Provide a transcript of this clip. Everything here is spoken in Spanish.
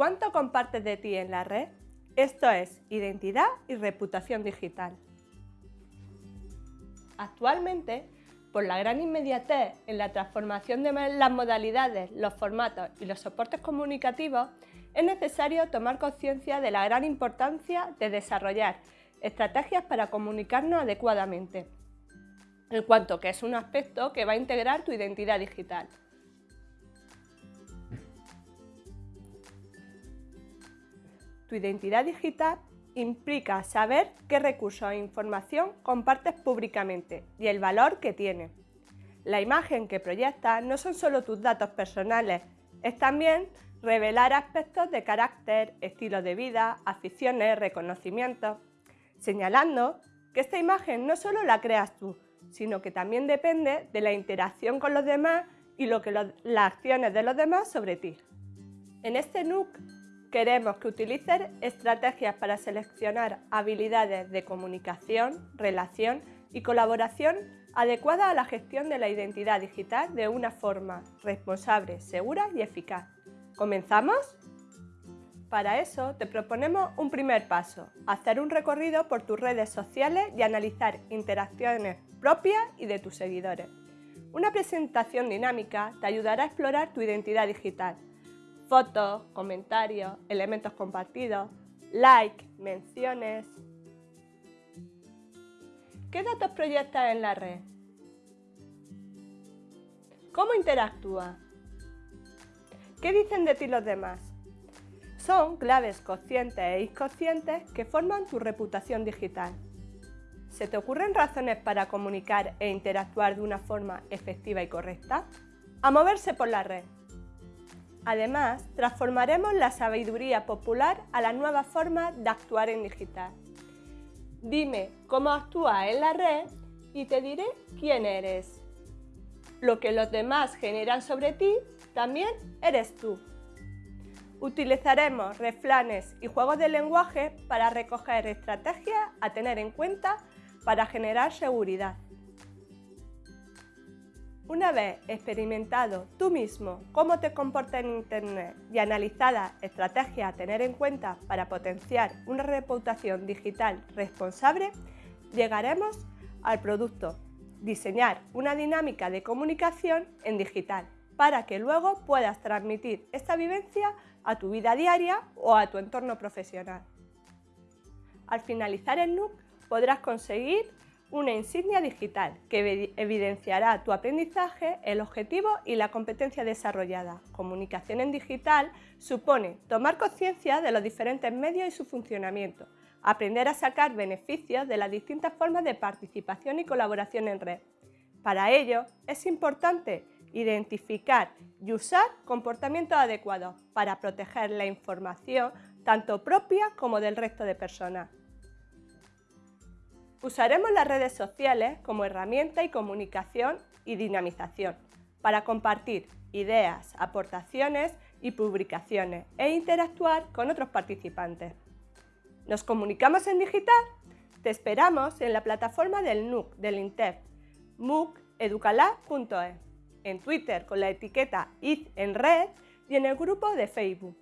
¿Cuánto compartes de ti en la red? Esto es identidad y reputación digital. Actualmente, por la gran inmediatez en la transformación de las modalidades, los formatos y los soportes comunicativos, es necesario tomar conciencia de la gran importancia de desarrollar estrategias para comunicarnos adecuadamente, en cuanto que es un aspecto que va a integrar tu identidad digital. Tu identidad digital implica saber qué recursos e información compartes públicamente y el valor que tiene. La imagen que proyectas no son solo tus datos personales, es también revelar aspectos de carácter, estilo de vida, aficiones, reconocimientos, señalando que esta imagen no solo la creas tú, sino que también depende de la interacción con los demás y lo que las acciones de los demás sobre ti. En este NUC Queremos que utilices estrategias para seleccionar habilidades de comunicación, relación y colaboración adecuadas a la gestión de la identidad digital de una forma responsable, segura y eficaz. ¿Comenzamos? Para eso te proponemos un primer paso, hacer un recorrido por tus redes sociales y analizar interacciones propias y de tus seguidores. Una presentación dinámica te ayudará a explorar tu identidad digital fotos, comentarios, elementos compartidos, like, menciones. ¿Qué datos proyectas en la red? ¿Cómo interactúas? ¿Qué dicen de ti los demás? Son claves conscientes e inconscientes que forman tu reputación digital. ¿Se te ocurren razones para comunicar e interactuar de una forma efectiva y correcta? A moverse por la red. Además, transformaremos la sabiduría popular a la nueva forma de actuar en digital. Dime cómo actúas en la red y te diré quién eres. Lo que los demás generan sobre ti, también eres tú. Utilizaremos refranes y juegos de lenguaje para recoger estrategias a tener en cuenta para generar seguridad. Una vez experimentado tú mismo cómo te comportas en Internet y analizada estrategias a tener en cuenta para potenciar una reputación digital responsable, llegaremos al producto, diseñar una dinámica de comunicación en digital para que luego puedas transmitir esta vivencia a tu vida diaria o a tu entorno profesional. Al finalizar el NUC podrás conseguir una insignia digital que evidenciará tu aprendizaje, el objetivo y la competencia desarrollada. Comunicación en digital supone tomar conciencia de los diferentes medios y su funcionamiento, aprender a sacar beneficios de las distintas formas de participación y colaboración en red. Para ello, es importante identificar y usar comportamientos adecuados para proteger la información tanto propia como del resto de personas. Usaremos las redes sociales como herramienta y comunicación y dinamización para compartir ideas, aportaciones y publicaciones e interactuar con otros participantes. ¿Nos comunicamos en digital? Te esperamos en la plataforma del NUC del INTEF, muceducalab.es, en Twitter con la etiqueta id en red y en el grupo de Facebook.